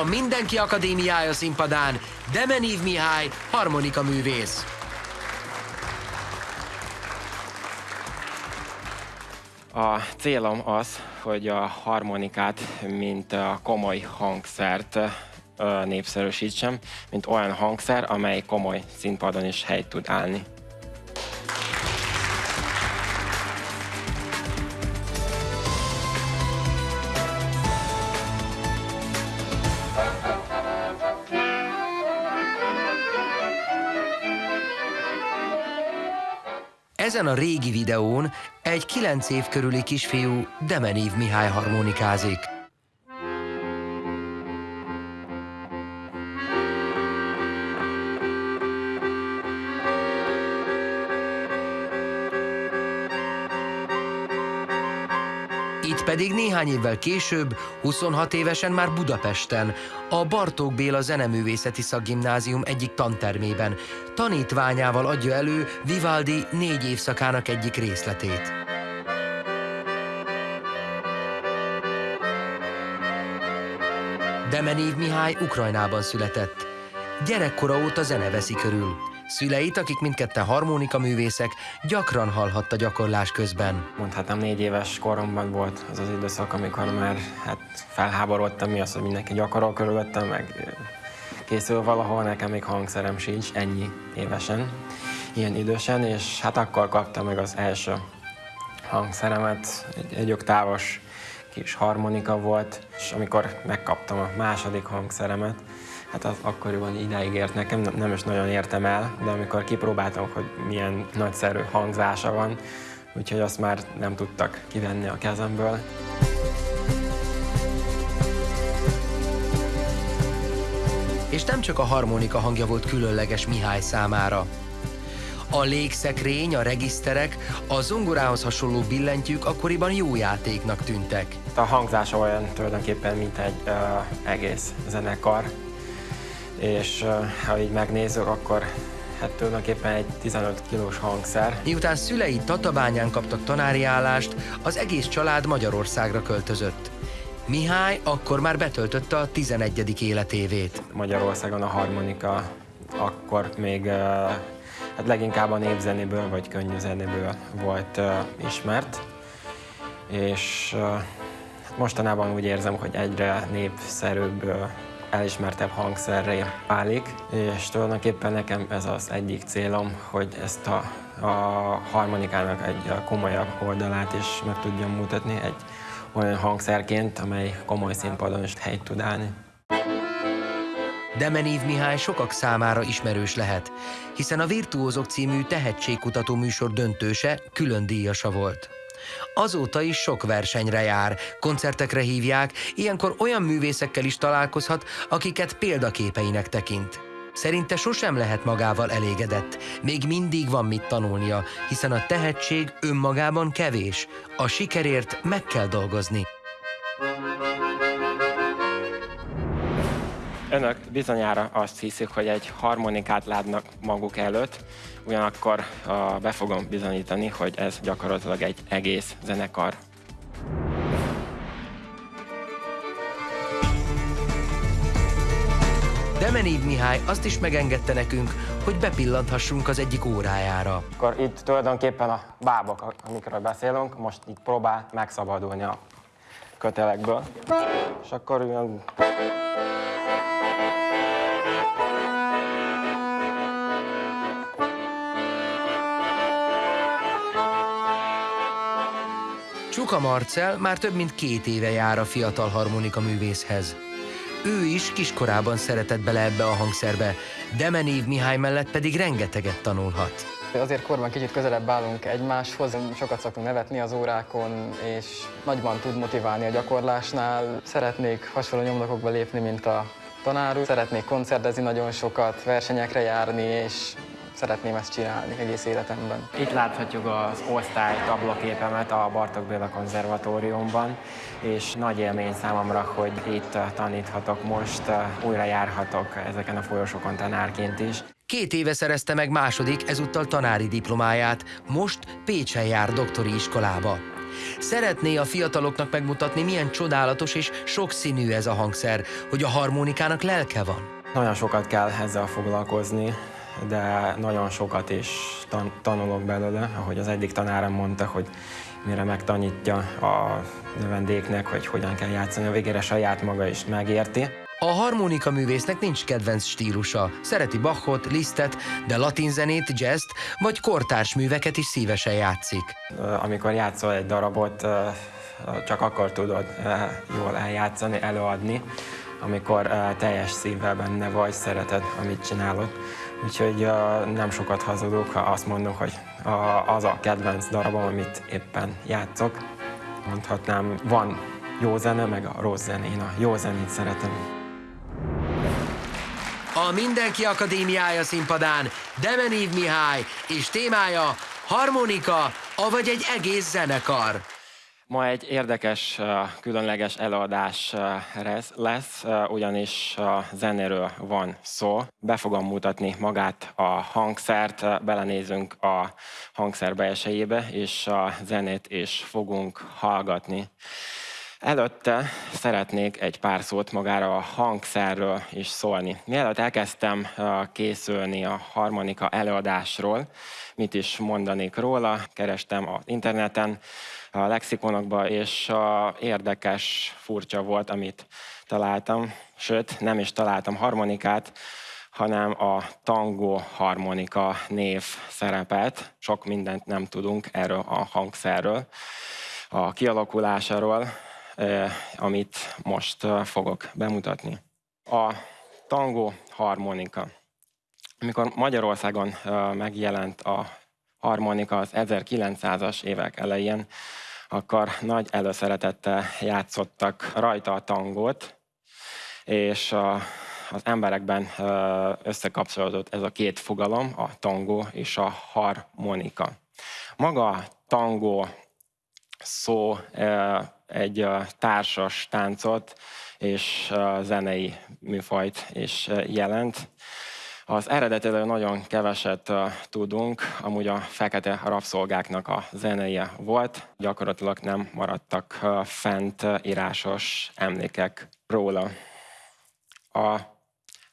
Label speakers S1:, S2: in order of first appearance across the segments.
S1: A Mindenki Akadémiája színpadán Demenív Mihály, harmonika művész.
S2: A célom az, hogy a harmonikát, mint a komoly hangszert népszerűsítsem, mint olyan hangszer, amely komoly színpadon is helyt tud állni.
S1: Ezen a régi videón egy 9 év körüli kisfiú Demenív Mihály harmonikázik. Pedig néhány évvel később, 26 évesen már Budapesten, a Bartók Béla Zeneművészeti Szakgimnázium egyik tantermében, tanítványával adja elő Vivaldi négy évszakának egyik részletét. Demenív Mihály Ukrajnában született. Gyerekkora óta zene veszi körül. Szüleit, akik mindketten harmonika művészek, gyakran hallhatta gyakorlás közben.
S2: Mondhatnám, négy éves koromban volt az az időszak, amikor már hát felháborodtam, mi az, hogy mindenki gyakorol körülöttem, meg készül valahol, nekem még hangszerem sincs, ennyi évesen, ilyen idősen, és hát akkor kaptam meg az első hangszeremet, egy, egy oktávos kis harmonika volt, és amikor megkaptam a második hangszeremet, hát az akkoriban ideig ért nekem, nem, nem is nagyon értem el, de amikor kipróbáltam, hogy milyen nagyszerű hangzása van, úgyhogy azt már nem tudtak kivenni a kezemből.
S1: És nem csak a harmonika hangja volt különleges Mihály számára. A légszekrény, a regiszterek, a zongorához hasonló billentyűk akkoriban jó játéknak tűntek.
S2: A hangzása olyan tulajdonképpen, mint egy uh, egész zenekar, és ha így megnézzük, akkor hát tulajdonképpen egy 15 kilós hangszer.
S1: Miután szülei Tatabányán kaptak tanári állást, az egész család Magyarországra költözött. Mihály akkor már betöltötte a 11. életévét.
S2: Magyarországon a harmonika akkor még hát leginkább a népzenéből vagy könnyű zenéből volt ismert, és hát mostanában úgy érzem, hogy egyre népszerűbb elismertebb hangszerré válik, és tulajdonképpen nekem ez az egyik célom, hogy ezt a, a harmonikának egy komolyabb oldalát is meg tudjam mutatni egy olyan hangszerként, amely komoly színpadon is helyt tud állni.
S1: Demenív Mihály sokak számára ismerős lehet, hiszen a Virtuózok című tehetségkutató műsor döntőse külön díjasa volt. Azóta is sok versenyre jár, koncertekre hívják, ilyenkor olyan művészekkel is találkozhat, akiket példaképeinek tekint. Szerinte sosem lehet magával elégedett, még mindig van mit tanulnia, hiszen a tehetség önmagában kevés, a sikerért meg kell dolgozni.
S2: Önök bizonyára azt hiszik, hogy egy harmonikát látnak maguk előtt, ugyanakkor uh, be fogom bizonyítani, hogy ez gyakorlatilag egy egész zenekar.
S1: Demenív Mihály azt is megengedte nekünk, hogy bepillanthassunk az egyik órájára.
S2: Akkor itt tulajdonképpen a bábok, amikről beszélünk, most itt próbál megszabadulni a kötelekből. És akkor ilyen
S1: Csuka Marcel már több mint két éve jár a fiatal harmonika művészhez. Ő is kiskorában szeretett bele ebbe a hangszerbe, Demenív Mihály mellett pedig rengeteget tanulhat.
S3: Azért korban kicsit közelebb állunk egymáshoz, sokat szoktunk nevetni az órákon, és nagyban tud motiválni a gyakorlásnál. Szeretnék hasonló nyomdokokba lépni, mint a tanár úr. Szeretnék koncertezni nagyon sokat, versenyekre járni, és szeretném ezt csinálni egész életemben.
S2: Itt láthatjuk az osztály tablaképemet a Bartok Béla konzervatóriumban, és nagy élmény számomra, hogy itt taníthatok most, újra járhatok ezeken a folyosókon tanárként is.
S1: Két éve szerezte meg második, ezúttal tanári diplomáját, most Pécsen jár doktori iskolába. Szeretné a fiataloknak megmutatni, milyen csodálatos és sokszínű ez a hangszer, hogy a harmonikának lelke van.
S2: Nagyon sokat kell ezzel foglalkozni, de nagyon sokat is tan- tanulok belőle, ahogy az egyik tanárom mondta, hogy mire megtanítja a növendéknek, hogy hogyan kell játszani, a végére saját maga is megérti.
S1: A harmonika művésznek nincs kedvenc stílusa. Szereti Bachot, Lisztet, de latinzenét, jazzt vagy kortárs műveket is szívesen játszik.
S2: Amikor játszol egy darabot, csak akkor tudod jól eljátszani, előadni, amikor teljes szívvel benne vagy, szereted, amit csinálod. Úgyhogy nem sokat hazudok, ha azt mondom, hogy az a kedvenc darabom, amit éppen játszok. Mondhatnám, van jó zene, meg a rossz zene. Én a jó zenét szeretem.
S1: A Mindenki Akadémiája színpadán Demenív Mihály és témája harmonika, avagy egy egész zenekar.
S2: Ma egy érdekes, különleges előadás lesz, ugyanis zenéről van szó. Be fogom mutatni magát a hangszert, belenézünk a hangszer belsejébe, és a zenét is fogunk hallgatni. Előtte szeretnék egy pár szót magára a hangszerről is szólni. Mielőtt elkezdtem készülni a harmonika előadásról, mit is mondanék róla, kerestem az interneten, a lexikonokba, és érdekes, furcsa volt, amit találtam, sőt, nem is találtam harmonikát, hanem a tango harmonika név szerepet. Sok mindent nem tudunk erről a hangszerről, a kialakulásáról, amit most fogok bemutatni. A tango harmonika. Amikor Magyarországon megjelent a harmonika az 1900-as évek elején, akkor nagy előszeretettel játszottak rajta a tangót, és az emberekben összekapcsolódott ez a két fogalom, a tangó és a harmonika. Maga a tangó szó egy társas táncot és zenei műfajt is jelent. Az eredetéről nagyon keveset tudunk, amúgy a fekete rabszolgáknak a zenéje volt, gyakorlatilag nem maradtak fent írásos emlékek róla. A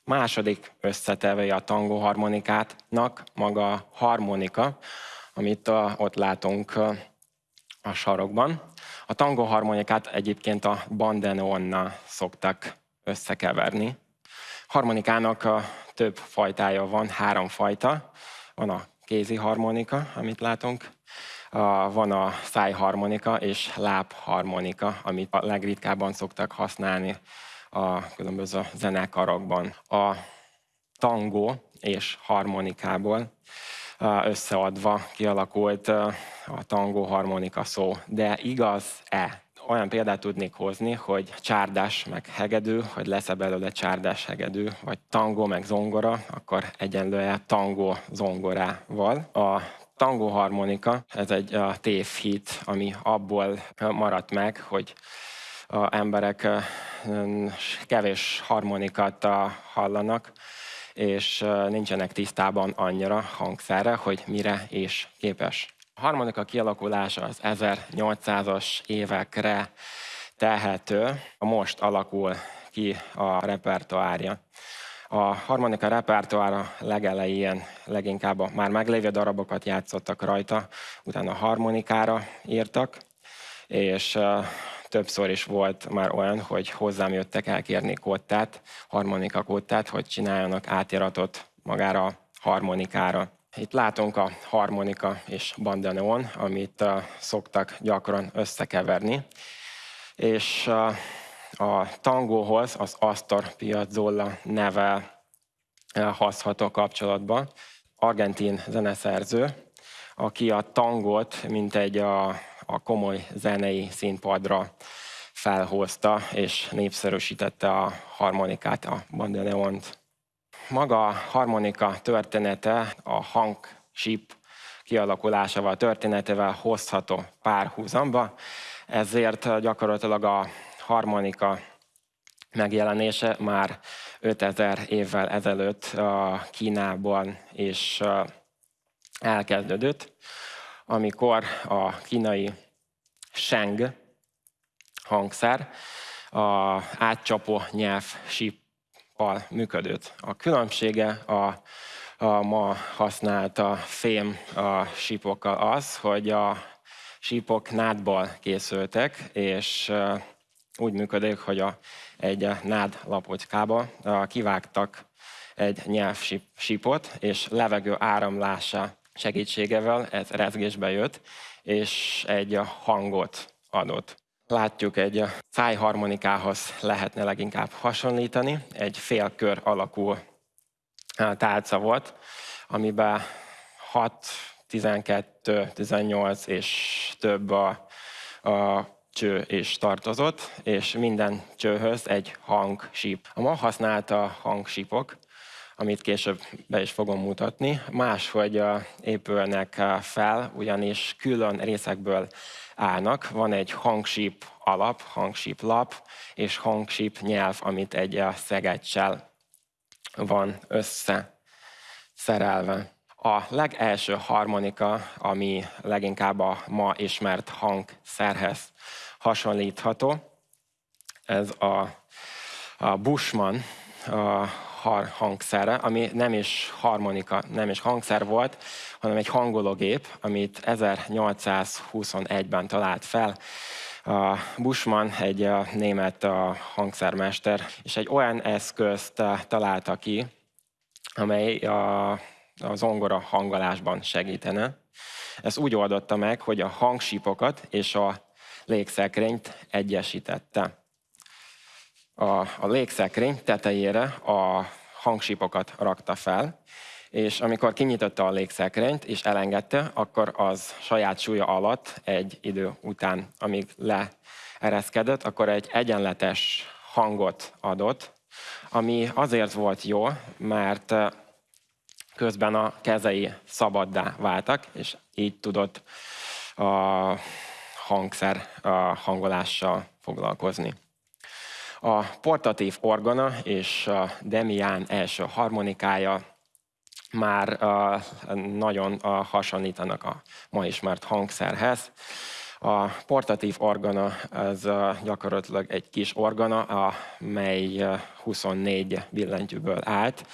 S2: második összetevője a tangó harmonikátnak maga harmonika, amit ott látunk a sarokban. A tango harmonikát egyébként a bandeneonnal szoktak összekeverni. Harmonikának több fajtája van, három fajta. Van a kézi harmonika, amit látunk, van a szájharmonika és lábharmonika, amit a legritkábban szoktak használni a különböző zenekarokban. A tangó és harmonikából összeadva kialakult a tangó harmonika szó. De igaz-e? Olyan példát tudnék hozni, hogy csárdás meg hegedű, hogy lesz-e belőle csárdás hegedű, vagy tangó meg zongora, akkor egyenlően tangó zongorával. A tangó harmonika, ez egy tévhit, ami abból maradt meg, hogy a emberek kevés harmonikát hallanak, és nincsenek tisztában annyira hangszerre, hogy mire is képes. A harmonika kialakulása az 1800-as évekre tehető, a most alakul ki a repertoárja. A harmonika repertoára legelején leginkább a már meglévő darabokat játszottak rajta, utána harmonikára írtak, és többször is volt már olyan, hogy hozzám jöttek elkérni kottát, harmonika kottát, hogy csináljanak átiratot magára a harmonikára. Itt látunk a harmonika és bandaneon, amit uh, szoktak gyakran összekeverni. És uh, a tangóhoz az Astor Piazzolla neve uh, hozható kapcsolatban. Argentin zeneszerző, aki a tangót, mint egy a, a komoly zenei színpadra felhozta és népszerűsítette a harmonikát, a bandoneont. Maga a harmonika története, a hangsíp kialakulásával, történetével hozható párhuzamba, ezért gyakorlatilag a harmonika megjelenése már 5000 évvel ezelőtt Kínában is elkezdődött, amikor a kínai seng hangszer, a átcsapó nyelv síppal működött. A különbsége a, a ma használt a fém a sípokkal az, hogy a sípok nádból készültek, és úgy működik, hogy a, egy nád lapocskába kivágtak egy nyelvsípot, és levegő áramlása segítségevel ez rezgésbe jött, és egy hangot adott. Látjuk, egy szájharmonikához lehetne leginkább hasonlítani. Egy félkör alakú tálca volt, amiben 6, 12, 18 és több a, a cső is tartozott, és minden csőhöz egy hangsíp. A ma használta hangsípok, amit később be is fogom mutatni, máshogy épülnek fel, ugyanis külön részekből állnak. Van egy hangsíp alap, hangsíp lap, és hangsíp nyelv, amit egy szegecsel van össze. A legelső harmonika, ami leginkább a ma ismert hangszerhez hasonlítható, ez a, a Bushman a hangszere, ami nem is harmonika, nem is hangszer volt, hanem egy hangológép, amit 1821-ben talált fel. A Bushman egy német hangszermester, és egy olyan eszközt találta ki, amely a a zongora hangolásban segítene. Ez úgy oldotta meg, hogy a hangsípokat és a légszekrényt egyesítette. A, a légszekrény tetejére a hangsípokat rakta fel, és amikor kinyitotta a légszekrényt és elengedte, akkor az saját súlya alatt egy idő után, amíg leereszkedett, akkor egy egyenletes hangot adott, ami azért volt jó, mert közben a kezei szabaddá váltak, és így tudott a hangszer a hangolással foglalkozni. A portatív orgona és a Demián első harmonikája már nagyon hasonlítanak a ma ismert hangszerhez. A portatív organa az gyakorlatilag egy kis organa, amely 24 billentyűből állt.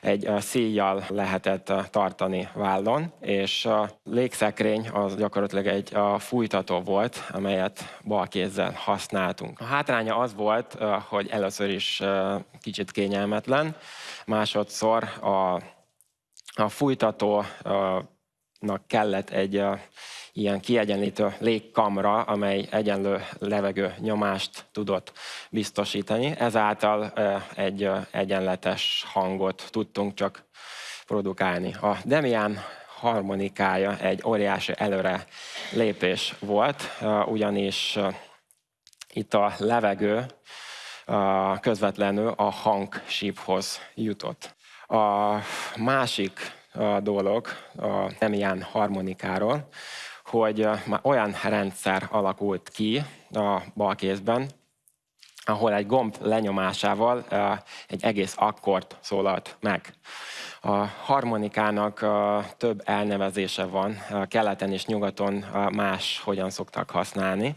S2: Egy szíjjal lehetett tartani vállon, és a légszekrény az gyakorlatilag egy fújtató volt, amelyet bal kézzel használtunk. A hátránya az volt, hogy először is kicsit kényelmetlen, másodszor a, a fújtatónak kellett egy ilyen kiegyenlítő légkamra, amely egyenlő levegő nyomást tudott biztosítani. Ezáltal egy egyenletes hangot tudtunk csak produkálni. A Demian harmonikája egy óriási előre lépés volt, ugyanis itt a levegő közvetlenül a hangsíphoz jutott. A másik dolog a Demian harmonikáról, hogy már olyan rendszer alakult ki a balkézben, ahol egy gomb lenyomásával egy egész akkord szólalt meg. A harmonikának több elnevezése van, keleten és nyugaton más hogyan szoktak használni.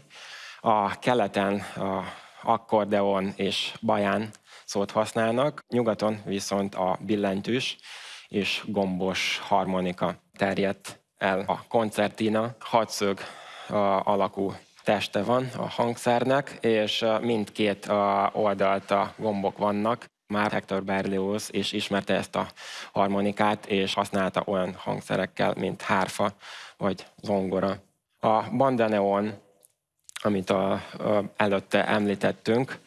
S2: A keleten a akkordeon és baján szót használnak, nyugaton viszont a billentyűs és gombos harmonika terjedt el. A koncertina hatszög alakú teste van a hangszernek, és mindkét oldalt a gombok vannak. Már Hector Berlioz is ismerte ezt a harmonikát, és használta olyan hangszerekkel, mint hárfa vagy zongora. A bandaneon, amit a, a, előtte említettünk,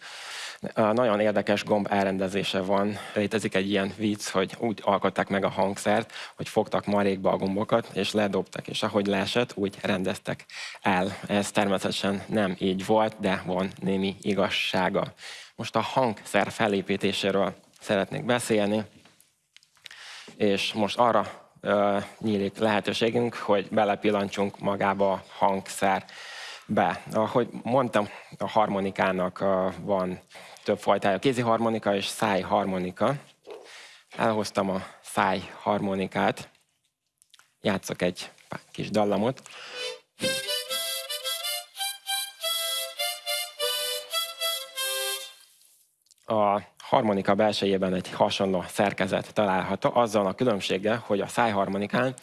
S2: nagyon érdekes gomb elrendezése van. Létezik egy ilyen vicc, hogy úgy alkották meg a hangszert, hogy fogtak marékba a gombokat, és ledobtak, és ahogy leesett, úgy rendeztek el. Ez természetesen nem így volt, de van némi igazsága. Most a hangszer felépítéséről szeretnék beszélni, és most arra uh, nyílik lehetőségünk, hogy belepillantsunk magába a hangszer be. Ahogy mondtam, a harmonikának van több fajtája, kézi harmonika és száj harmonika. Elhoztam a száj harmonikát. játszok egy kis dallamot. A harmonika belsejében egy hasonló szerkezet található, azzal a különbséggel, hogy a szájharmonikán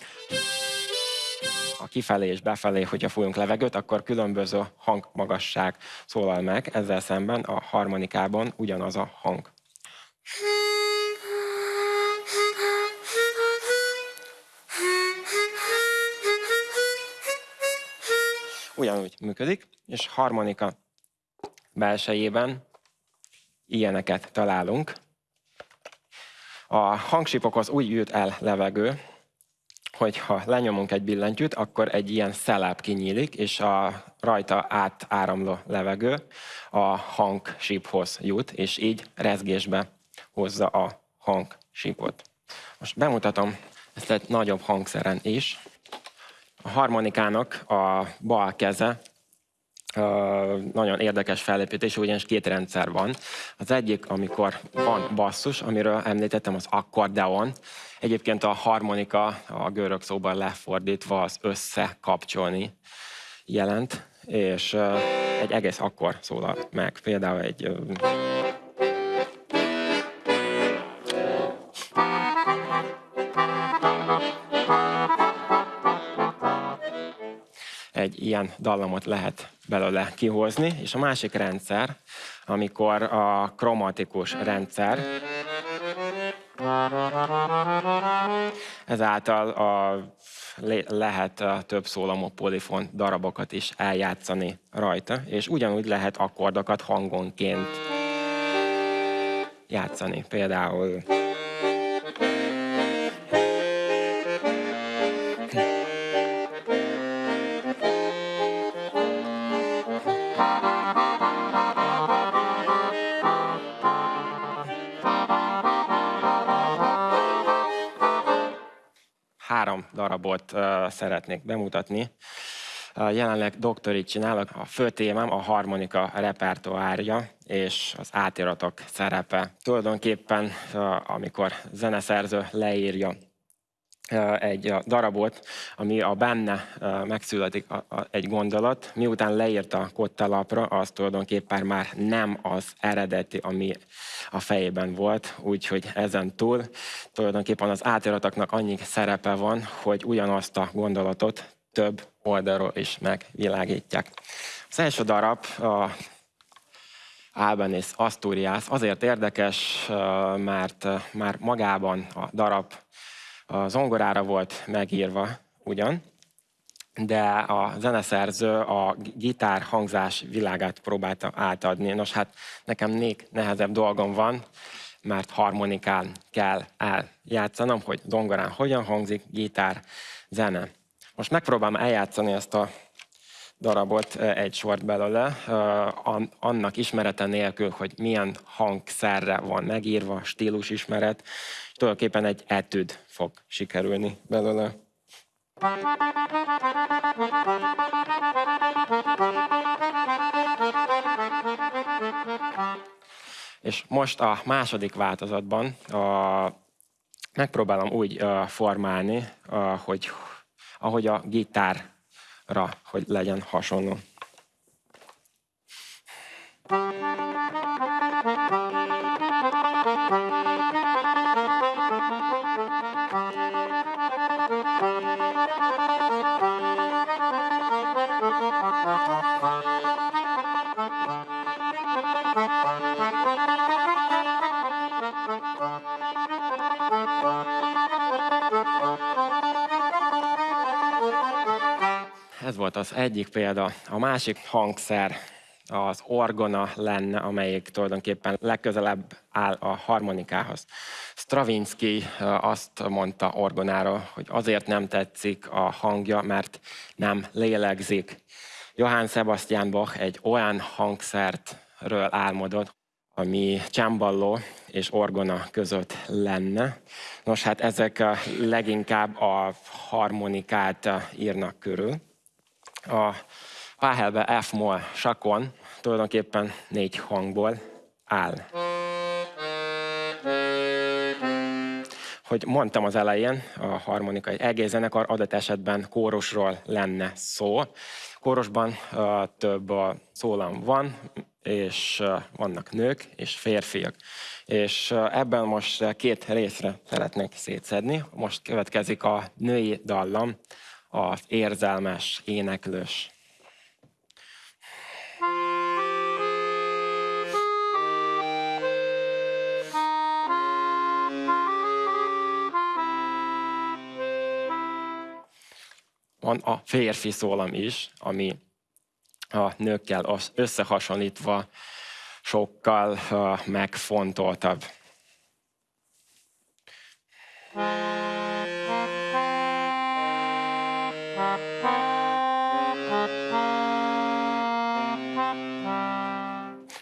S2: a kifelé és befelé, hogyha fújunk levegőt, akkor különböző hangmagasság szólal meg, ezzel szemben a harmonikában ugyanaz a hang. Ugyanúgy működik, és harmonika belsejében ilyeneket találunk. A hangsipokhoz úgy jut el levegő, hogyha lenyomunk egy billentyűt, akkor egy ilyen szeláp kinyílik, és a rajta átáramló levegő a hangsíphoz jut, és így rezgésbe hozza a hangsípot. Most bemutatom ezt egy nagyobb hangszeren is. A harmonikának a bal keze nagyon érdekes felépítés, ugyanis két rendszer van. Az egyik, amikor van basszus, amiről említettem, az akkordeon. Egyébként a harmonika, a görög szóban lefordítva az összekapcsolni jelent, és egy egész akkor szólal meg. Például egy ilyen dallamot lehet belőle kihozni, és a másik rendszer, amikor a kromatikus rendszer, ezáltal a, lehet a több szólamú polifon darabokat is eljátszani rajta, és ugyanúgy lehet akkordokat hangonként játszani. Például darabot szeretnék bemutatni. Jelenleg doktorit csinálok. A fő témám a harmonika repertoárja és az átiratok szerepe. Tulajdonképpen, amikor zeneszerző leírja egy darabot, ami a benne megszületik egy gondolat, miután leírta kottalapra, az tulajdonképpen már nem az eredeti, ami a fejében volt, úgyhogy ezen túl tulajdonképpen az átiratoknak annyi szerepe van, hogy ugyanazt a gondolatot több oldalról is megvilágítják. Az első darab a Albanese Asturias. Azért érdekes, mert már magában a darab a zongorára volt megírva ugyan, de a zeneszerző a gitár hangzás világát próbálta átadni. Nos, hát nekem még nehezebb dolgom van, mert harmonikán kell eljátszanom, hogy zongorán hogyan hangzik, gitár, zene. Most megpróbálom eljátszani ezt a darabot egy sort belőle, annak ismerete nélkül, hogy milyen hangszerre van megírva, stílus ismeret, és tulajdonképpen egy etüd fog sikerülni belőle. És most a második változatban a, megpróbálom úgy uh, formálni, uh, hogy ahogy a gitárra, hogy legyen hasonló. Ez volt az egyik példa. A másik hangszer az orgona lenne, amelyik tulajdonképpen legközelebb áll a harmonikához. Stravinsky azt mondta orgonáról, hogy azért nem tetszik a hangja, mert nem lélegzik. Johann Sebastian Bach egy olyan hangszertről álmodott, ami csámballó és orgona között lenne. Nos, hát ezek leginkább a harmonikát írnak körül. A Páhelbe F-moll sakon tulajdonképpen négy hangból áll. Hogy mondtam az elején, a harmonikai egész zenekar adat esetben kórusról lenne szó. Kórusban több szólam van, és vannak nők és férfiak. És ebben most két részre szeretnék szétszedni. Most következik a női dallam, az érzelmes, éneklős. Van a férfi szólam is, ami a nőkkel összehasonlítva sokkal megfontoltabb.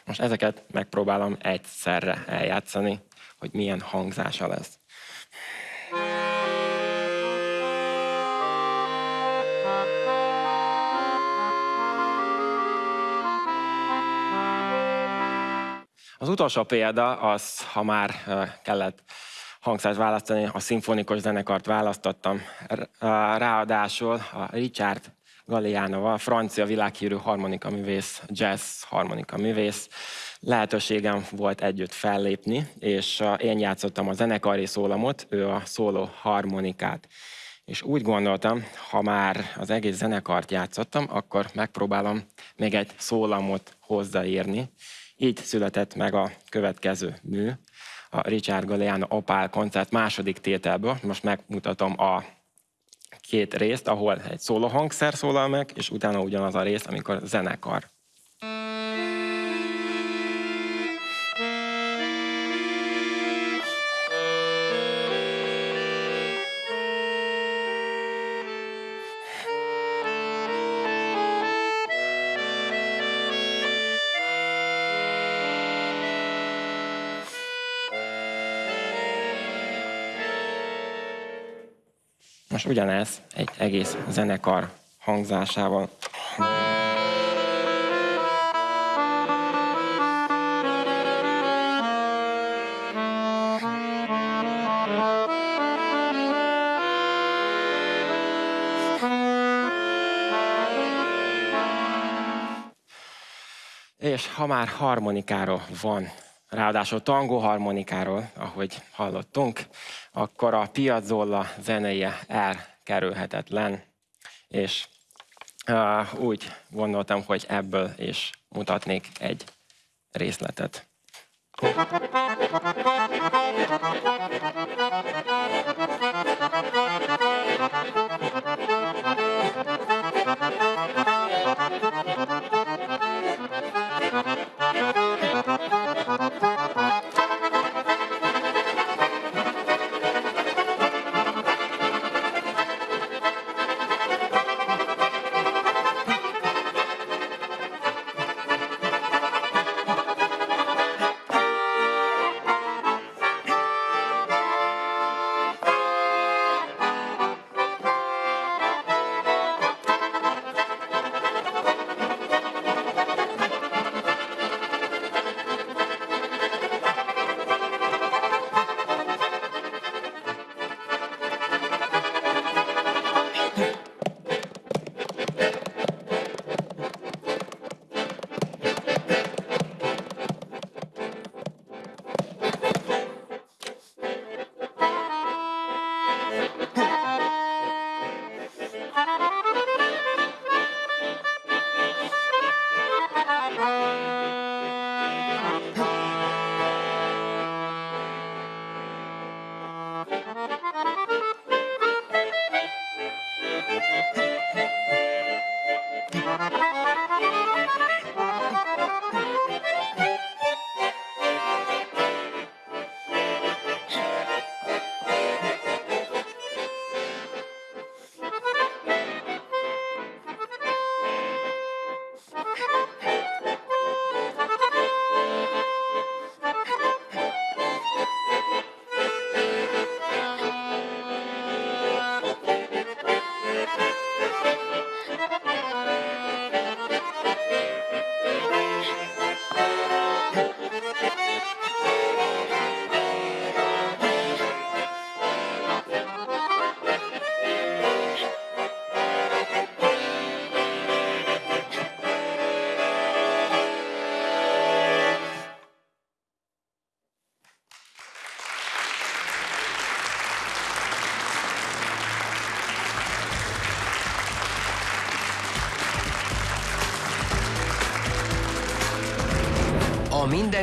S2: Most ezeket megpróbálom egyszerre eljátszani, hogy milyen hangzása lesz. Az utolsó példa az, ha már kellett hangszást választani, a szimfonikus zenekart választottam. Ráadásul a Richard Gallianoval, francia világhírű harmonika művész, jazz harmonika művész. Lehetőségem volt együtt fellépni, és én játszottam a zenekari szólamot, ő a szóló harmonikát. És úgy gondoltam, ha már az egész zenekart játszottam, akkor megpróbálom még egy szólamot hozzáírni, így született meg a következő mű, a Richard Galliano Opál koncert második tételből. Most megmutatom a két részt, ahol egy szólóhangszer szólal meg, és utána ugyanaz a rész, amikor zenekar ugyanez egy egész zenekar hangzásával. És ha már harmonikáról van ráadásul tangó harmonikáról, ahogy hallottunk, akkor a piazzolla zenéje elkerülhetetlen, és úgy gondoltam, hogy ebből is mutatnék egy részletet.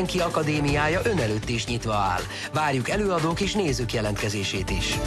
S1: Mindenki Akadémiája ön előtt is nyitva áll. Várjuk előadók és nézők jelentkezését is.